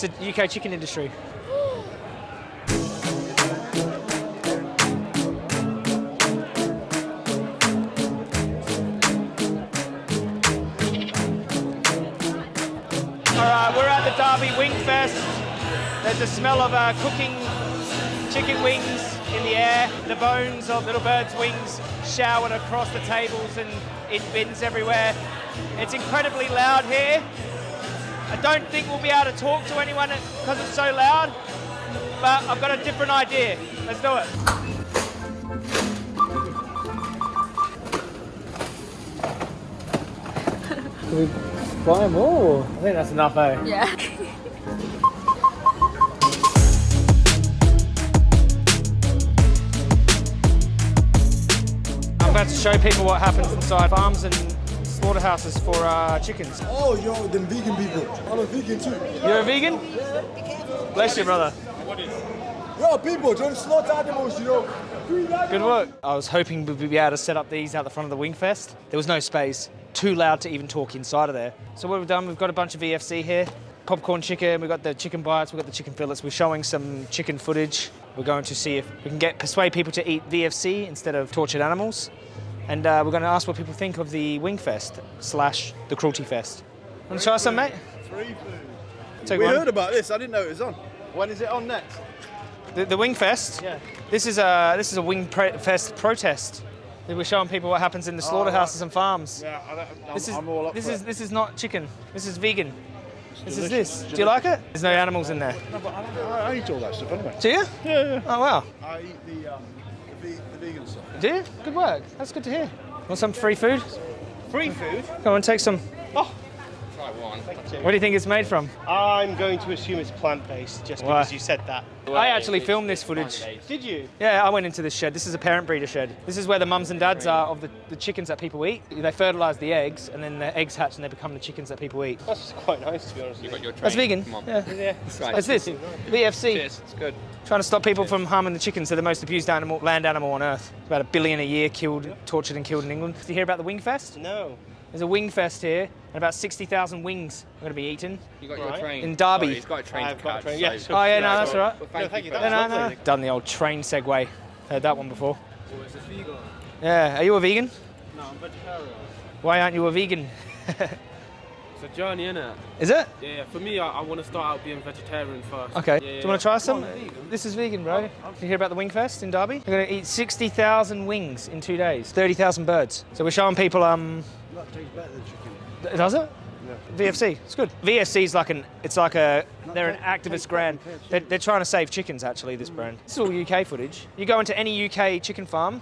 It's the UK chicken industry. All right, we're at the Derby Wing Fest. There's a smell of uh, cooking chicken wings in the air. The bones of little birds' wings showered across the tables and in bins everywhere. It's incredibly loud here. I don't think we'll be able to talk to anyone because it's so loud, but I've got a different idea. Let's do it. Can we buy more? I think that's enough, eh? Yeah. I'm about to show people what happens inside farms and slaughterhouses for uh, chickens. Oh, yo, them vegan people. I'm a vegan too. You're a vegan? Yeah. Bless you, brother. Yo, people, don't slaughter animals, you know. Good work. I was hoping we'd be able to set up these out the front of the Wingfest. There was no space. Too loud to even talk inside of there. So what we've done, we've got a bunch of VFC here. Popcorn chicken, we've got the chicken bites, we've got the chicken fillets. We're showing some chicken footage. We're going to see if we can get persuade people to eat VFC instead of tortured animals. And uh, we're going to ask what people think of the Wingfest slash the Cruelty Fest. Want to try some, mate? Free food. Take we one. heard about this. I didn't know it was on. When is it on next? The, the Wingfest. Yeah. This is a this is a Wingfest protest. We're showing people what happens in the slaughterhouses and farms. Yeah, I don't, I'm, This is I'm all up this for is it. this is not chicken. This is vegan. This is this. Do you like it? There's no animals in there. No, but I, I, I eat all that stuff anyway. Do you? Yeah, yeah. Oh wow. I eat the, um, the, ve- the vegan stuff. Do you? Good work. That's good to hear. Want some free food? Free food? Come on, take some. Try one. What do you think it's made from? I'm going to assume it's plant-based just Why? because you said that. I actually filmed this footage. Did you? Yeah, I went into this shed. This is a parent breeder shed. This is where the mums and dads are of the, the chickens that people eat. They fertilise the eggs, and then the eggs hatch and they become the chickens that people eat. That's quite nice to be honest. You with got your That's vegan. Come on. Yeah. Yeah. Right. What's this? VFC. Cheers. It's good. Trying to stop people from harming the chickens. They're the most abused animal, land animal on earth. About a billion a year killed, tortured, and killed in England. Did you hear about the Wingfest? No. There's a wing fest here, and about 60,000 wings are going to be eaten. You got Right. your train. In Derby. Sorry, he's got a train I've to got a catch. train, so- yeah, sure. Oh yeah, Yeah, no, that's all right. Well, No, thank, thank you you, for No, no, no. lovely. Done the old train segue. Heard that one before. Yeah, are you a vegan? No, I'm vegetarian. Why aren't you a vegan? It's a journey, innit? Is it? Yeah, yeah. For me, I, I want to start out being vegetarian first. Okay. Yeah, Do you want to try some? Come on. This is vegan, bro. Did you hear about the Wingfest in Derby? They're going to eat 60,000 wings in two days. 30,000 birds. So we're showing people. Um, That tastes better than chicken. does it? VFC. It's good. VFC is like an. It's like a. They're an activist brand. They're, they're trying to save chickens. Actually, this brand. This is all UK footage. You go into any UK chicken farm,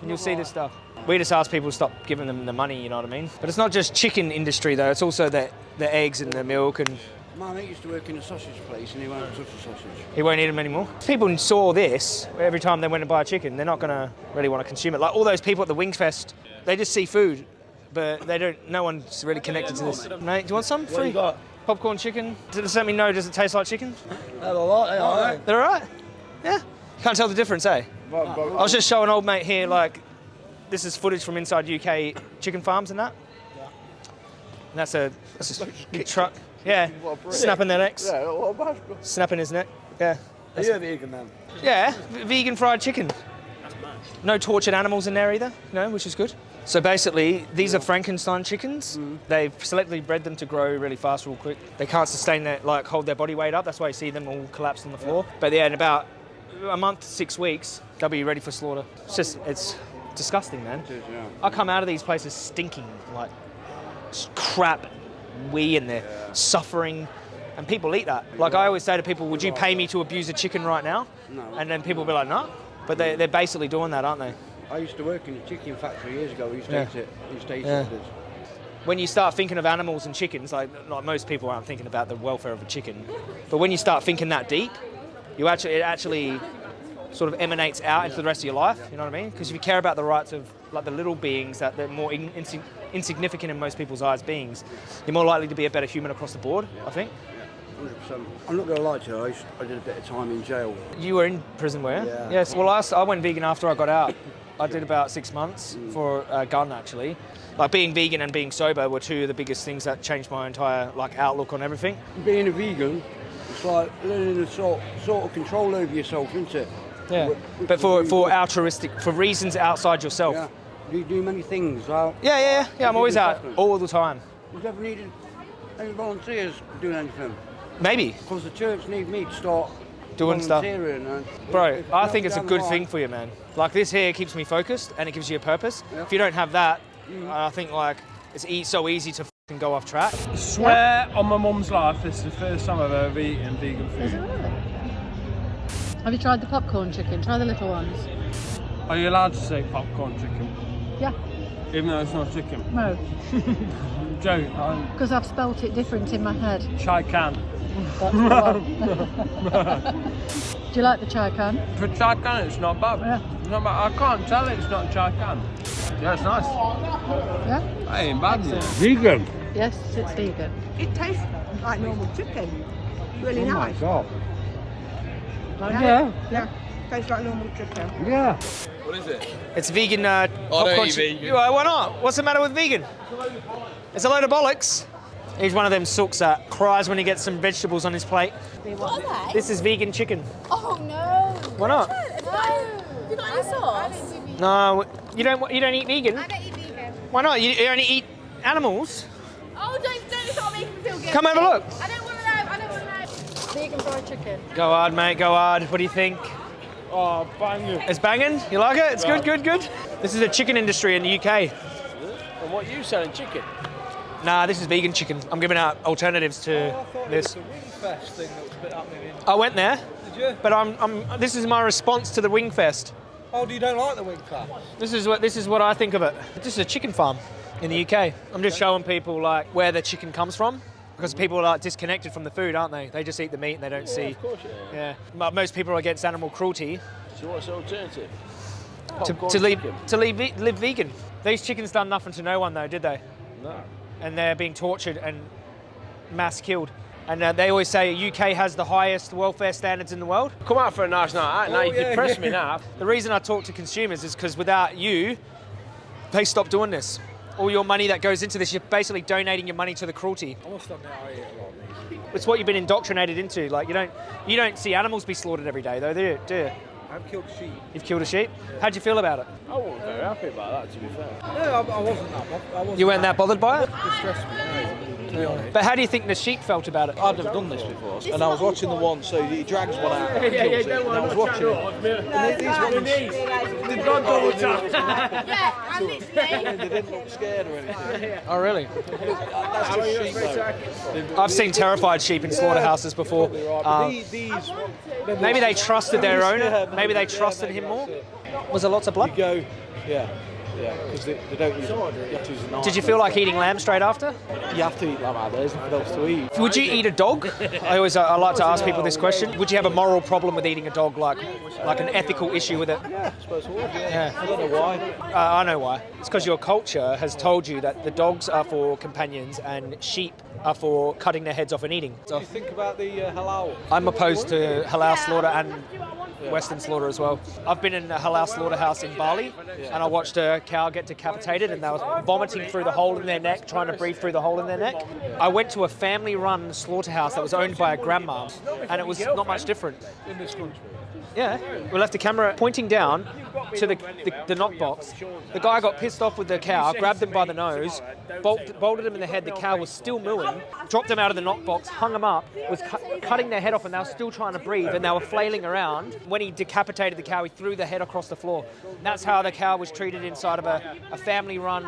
and you'll see this stuff. We just ask people to stop giving them the money. You know what I mean? But it's not just chicken industry though. It's also the the eggs and the milk and My mate used to work in a sausage place and he won't touch a sausage. He won't eat them anymore. People saw this every time they went to buy a chicken. They're not going to really want to consume it. Like all those people at the Wings Fest, they just see food, but they don't. No one's really connected to this. Mate, do you want some? Free. you got? Popcorn chicken. Does it let me know? Does it taste like chicken? That's a lot, yeah, all right. They're all right. Yeah. Can't tell the difference, eh? I was just showing an old mate here, like, this is footage from inside UK chicken farms and that. And that's a, that's a big truck. Yeah. What. Snapping their necks. yeah, what Snapping his neck. Yeah. Are you a vegan then? Yeah, vegan fried chicken. No tortured animals in there either, you know, which is good. So basically, these are Frankenstein chickens. Mm-hmm. They've selectively bred them to grow really fast, real quick. They can't sustain their, like, hold their body weight up. That's why you see them all collapsed on the floor. But yeah, in about a month, six weeks, they'll be ready for slaughter. It's just, it's disgusting, man. yeah. I come out of these places stinking, like crap, wee in there, suffering, and people eat that. Like I always say to people, would you pay me to abuse a chicken right now? No. And then people will be like, no. But they, they're basically doing that, aren't they? I used to work in a chicken factory years ago. We used to Yeah. eat it. We used to eat Yeah. it. When you start thinking of animals and chickens, like, like most people aren't thinking about the welfare of a chicken, but when you start thinking that deep, you actually it actually sort of emanates out into the rest of your life. You know what I mean? Because if you care about the rights of like the little beings that they're more in, insi- insignificant in most people's eyes beings, you're more likely to be a better human across the board. I think 100%. I'm not going to lie to you. I, I did a bit of time in jail. you were in prison, were you? Yeah. Yes. Well, I went vegan after I got out. I did about six months mm. for a gun actually. Like being vegan and being sober were two of the biggest things that changed my entire like outlook on everything. Being a vegan, It's like learning to sort, sort of control over yourself, isn't it? Yeah. Which- But for, for good. altruistic, for reasons outside yourself. Yeah. Do You do many things. Like, Yeah, yeah, yeah. yeah I'm always out all the time. You've never needed any volunteers doing anything. Maybe, Because the church need me to start Doing stuff. and bro. if- I think it's a good line- thing for you, man. Like this here keeps me focused and it gives you a purpose. Yeah. If you don't have that, mm-hmm. I think like it's e- so easy to fing go off track. Swear on my mum's life, this is the first time I've ever eaten vegan Is it food. really? Have you tried the popcorn chicken? Try the little ones. Are you allowed to say popcorn chicken? Yeah. Even though it's not chicken? No, Joe, because I've spelt it different in my head. chai can. That's. Do you like the chai can? For chai can, it's not bad. Yeah. It's not bad. I can't tell it's not chai can. Yeah, it's nice. Yeah. That ain't bad. is it? Vegan. Yes, it's vegan. It tastes like normal chicken. Really Oh my nice. god. Yeah. Yeah. Tastes like normal chicken. Yeah. It's vegan uh, popcorn. chi- Why why not? What's the matter with vegan? It's a load of bollocks. He's one of them sooks that cries when he gets some vegetables on his plate. What are they? This is vegan chicken. Oh no. Why not? No. You got any sauce? No, you don't. You don't eat vegan. I don't eat vegan. Why not? You, you only eat animals. Oh, don't don't start making me feel good. Come have a look. I don't want to know. I don't want to know. Vegan fried chicken. Go hard, mate. Go hard. What do you think? Oh, banging. It's banging. You like it? It's good. Good. Good. This is the chicken industry in the UK. And what you selling chicken? Nah, this is vegan chicken. I'm giving out alternatives to oh, this. Wingfest thing that was a bit in. I went there, Did you? but I'm, I'm. This is my response to the Wingfest. Oh, do you don't like the Wingfest? This is what this is what I think of it. This is a chicken farm in the UK. I'm just showing people like where the chicken comes from because people are disconnected from the food, aren't they? They just eat the meat and they don't see. Of course, yeah. Yeah. Most people are against animal cruelty So what's the alternative? to, to live to live, ve- live vegan. These chickens done nothing to no one though, did they? No. And they're being tortured and mass killed. And uh, they always say UK has the highest welfare standards in the world. Come out for a nice night out. Now Oh, you yeah, can press yeah. me now. The reason I talk to consumers is because without you, they stop doing this. All your money that goes into this, you're basically donating your money to the cruelty. I must admit, I eat a lot of these. It's what you've been indoctrinated into. Like you don't, you don't see animals be slaughtered every day, though, do you? Do you? I've killed sheep. You've killed a sheep. How'd you feel about it? I wasn't very happy about that, to be fair. No, I, I wasn't that. bo- I wasn't You weren't that bothered by it. distressed me. No, to be honest. But how do you think the sheep felt about it? I've never done this before, and I was watching the one, so he drags one out and kills it, and I was watching it. And these ones, Yeah, I'm literally. they didn't look scared or anything. Oh, really? That's just sheep, though. I've seen terrified sheep in slaughterhouses before. Probably right, um, these, these maybe they trusted their owner. Maybe they trusted him more. that's it. Was there lots of You blood? go, yeah, yeah, because they, they don't use, you have to use a. Did you feel like eating lamb straight after? You have to eat lamb out there's nothing else to eat. Would you eat a dog? I always I like to ask people this question. Would you have a moral problem with eating a dog, like like an ethical issue with it? Yeah, I suppose I would, yeah. Yeah. I don't know why. Uh, I know why. It's because your culture has told you that the dogs are for companions and sheep are for cutting their heads off and eating. What do you think about the uh, halal? I'm opposed to halal slaughter and Western slaughter as well. I've been in a halal slaughterhouse in Bali and I watched a cow get decapitated and they were vomiting through the hole in their neck, trying to breathe through the hole in their neck. I went to a family run slaughterhouse that was owned by a grandma and it was not much different. In this country. Yeah, we left the camera pointing down to the, the, the knock box. The guy got pissed off with the cow, grabbed him by the nose, bolt, bolted him in the head. The cow was still mooing, dropped him out of the knock box, hung him up, was cu- cutting their head off, and they were still trying to breathe, and they were flailing around. When he decapitated the cow, he threw the head across the floor. That's how the cow was treated inside of a, a family run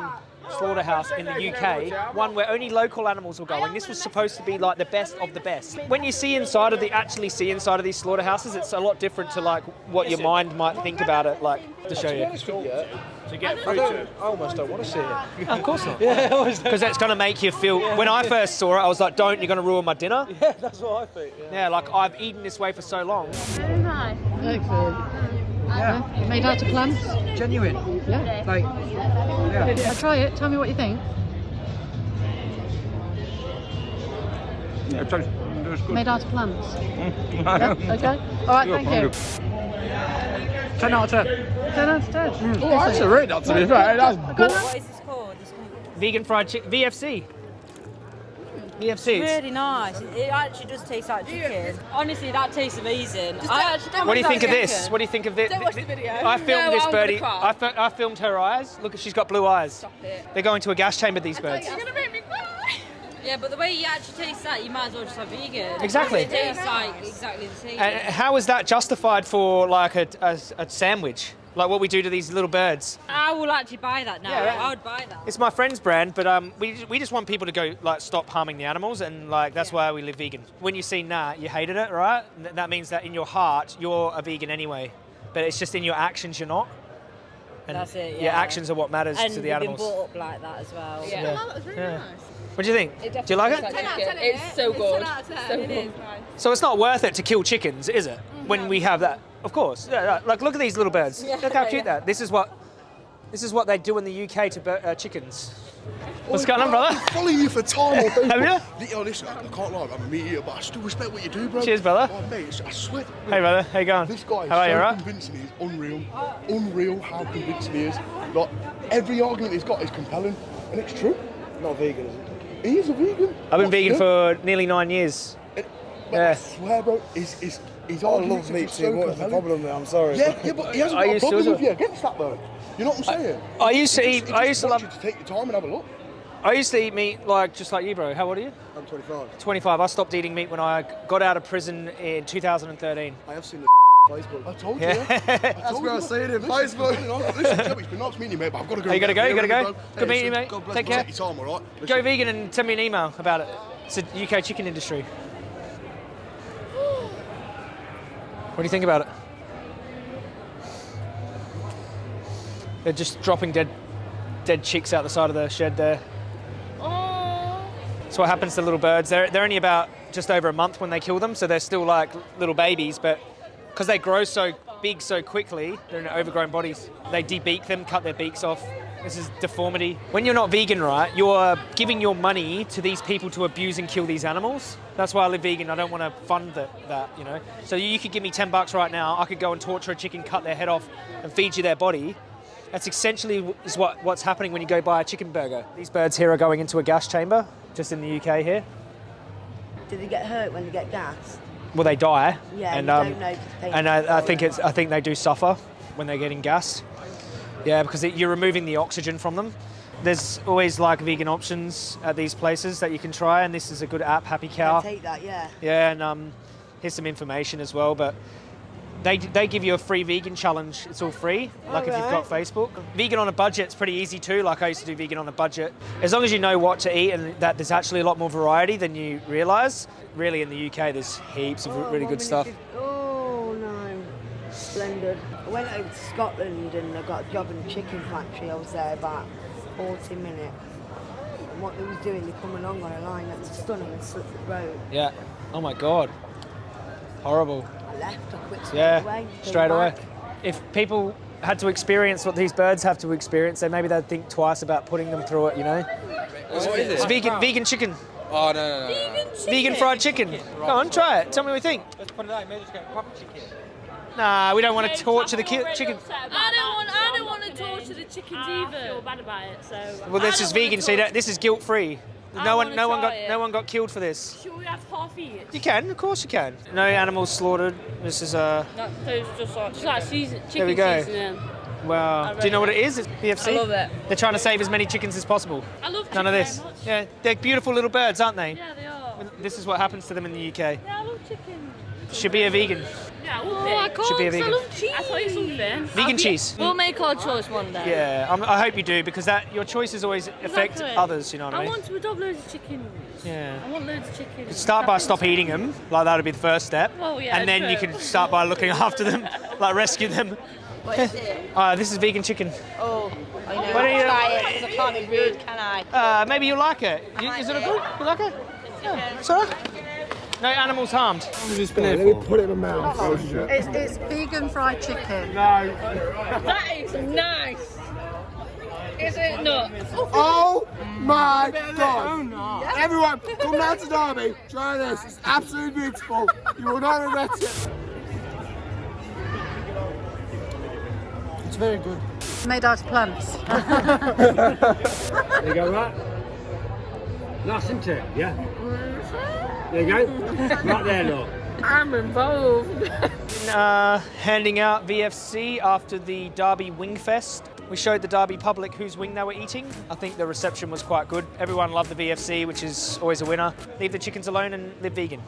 slaughterhouse in the UK, one where only local animals were going. This was supposed to be like the best of the best. When you see inside of the actually see inside of these slaughterhouses, it's a lot different to like what your mind might think about it. Like to show you. honest with you, To get I, through to. I almost don't want to see it. Of course not. Yeah, Because that's going to make you feel. When I first saw it, I was like, "Don't! You're going to ruin my dinner." Yeah, that's what I think. Yeah. Yeah, like I've eaten this way for so long. Very nice. Excellent. Yeah. Made out of plants? Genuine. Yeah. Like, yeah. I'll try it. Tell me what you think. Yeah, it tastes, it tastes good. Made out of plants. Mm. yeah? Okay. All right. Thank you. 10 out of 10. 10 out of 10. Mm. Oh, that's a rate, that to be fair. That's Go on. What is this called? Vegan fried chicken, VFC. VFC. Really nice. It actually does taste like chicken. Honestly, that tastes amazing. I actually What do you think of this? What do you think of this? Don't watch the video. I filmed No, this I'm birdie. I, fi- I filmed her eyes. Look, at she's got blue eyes. Stop it. They're going to a gas chamber. These birds. You're gonna make me cry. Yeah, but the way you actually taste that, you might as well just have vegan. Exactly. It tastes like exactly the same. And how is that justified for like a, a, a sandwich? Like what we do to these little birds? I will actually buy that now. Yeah. I would buy that. It's my friend's brand, but um, we, we just want people to go like stop harming the animals, and like that's why we live vegan. When you see nah, you hated it, right? That means that in your heart you're a vegan anyway, but it's just in your actions you're not. And That's it, Your yeah. actions are what matters and to the we've animals. been brought up like that as well. Yeah. Yeah. that was really Yeah. nice. What do you think? Do you like it? definitely 10 out of 10, It's so It's good. 10 out of 10. So It good. is, right. So it's not worth it to kill chickens, is it? When we have that, of course. Yeah, yeah. Like look at these little birds. look how cute that. This is what, this is what they do in the UK to uh, chickens. What's going on, brother? I Following you for time on Facebook. Have you? Yo, oh, listen, I can't lie, I'm a meat eater, but I still respect what you do, bro. Cheers, brother. Oh, mate, I swear. Hey, brother. How you going? This guy is How are you? so all Right? convincing, he's unreal. Unreal how convincing he is. Like, every argument he's got is compelling, and it's true. Not vegan, is it? He is a vegan. I've been What's vegan for nearly nine years. But Yeah. I swear, bro, he's, his, his oh, I arguments love meat are so. What's the problem there? I'm sorry. Yeah, yeah, but he hasn't I got a problem with you against that, though. You know what I'm saying? I used to eat. just- he I used to love. you to take your time and have a look. I used to eat meat like just like you, bro. How old are you? I'm 25. 25. I stopped eating meat when I got out of prison in 2013. I have seen the Facebook. I told you. Yeah. I That's told where I see it in Facebook. Listen, it's been nice meeting you, mate, but I've got to go. Oh, you gotta go, you gotta go. Bro. Good meeting you, mate. God bless Take care. Take your time, all right? Go vegan and send me an email about it. It's the UK chicken industry. What do you think about it? They're just dropping dead, dead chicks out the side of the shed there. That's what happens to little birds. They're, they're only about just over a month when they kill them, so they're still like little babies, but because they grow so big so quickly, they're in overgrown bodies. They debeak them, cut their beaks off. This is deformity. When you're not vegan, right, you're giving your money to these people to abuse and kill these animals. That's why I live vegan. I don't want to fund that, that, you know. So you could give me 10 bucks right now. I could go and torture a chicken, cut their head off, and feed you their body. That's essentially is what, what's happening when you go buy a chicken burger. These birds here are going into a gas chamber, just in the UK here. Do they get hurt when they get gas? Well, they die. Yeah, and um, don't know 'cause and I, I think it's I think they do suffer when they're getting gassed. Yeah, because it, you're removing the oxygen from them. There's always like vegan options at these places that you can try, and this is a good app, Happy Cow. I take that, yeah. Yeah, and um, here's some information as well. But they, they give you a free vegan challenge. It's all free, like if you've got Facebook. Vegan on a budget budget's pretty easy too. Like I used to do vegan on a budget. As long as you know what to eat and that there's actually a lot more variety than you realise. Really, in the UK, there's heaps of oh, really good stuff. Oh no, splendid. I went over to Scotland and I got a job in a chicken factory. I was there about 40 minutes. And what they was doing, they come along on a line that was stunning and slit the throat. Yeah. Oh my God. Horrible. I left, I quit straight Yeah. away. Straight away. back. If people had to experience what these birds have to experience, then maybe they'd think twice about putting them through it. You know. What is It's vegan vegan chicken. Oh, no, no, no. no. Vegan fried chicken. Go on, try it. Tell me what you think. Let's put it out. Maybe just get proper chicken. Nah, we don't want to torture the ki- chicken. I don't want. I don't want to torture the chickens either. I feel bad about it. So. Well, this is vegan, so you don't, this is guilt free. I No one, no one got, it. no one got killed for this. Should we have half eat? You can, of course you can. No animals slaughtered. This is uh, That just like just like season, chicken There we go. seasoning. well. Do you know what it is? It's VFC. I love it. They're trying to save as many chickens as possible. I love None of this. Yeah, they're beautiful little birds, aren't they? Yeah, they are. This is what happens to them in the UK. Yeah, I love chicken. Should be a vegan. Yeah, I oh, I can't. Should be a 'cause I vegan. love cheese. I tell you something. Vegan cheese. We'll make our choice one day. Yeah, I'm, I hope you do because that your choices always affect Exactly. others. You know what I mean? I want to adopt loads of chickens. Yeah. I want loads of chickens. Start by stop eating them, like that would be the first step. Well, yeah, and then you can start by looking after them, like rescue them. What is it? Uh, this is vegan chicken. Oh, I know. Why don't you- try it 'cause I can't be rude, can I? Uh, maybe you like it. You- Is it a good? You like it? Yeah. It's alright. No animals harmed. Let me put it in my mouth. Oh, shit. It's, it's vegan fried chicken. No. that is nice. Is it not? Oh my god! Everyone, come down to Derby, try this. It's absolutely beautiful. You will not regret it. It's very good. Made out of plants. There you go, right? Nice and turn, yeah? There you go. right there, look. I'm involved. uh, handing out VFC after the Derby Wing Fest. We showed the Derby public whose wing they were eating. I think the reception was quite good. Everyone loved the VFC, which is always a winner. Leave the chickens alone and live vegan.